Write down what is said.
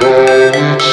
Go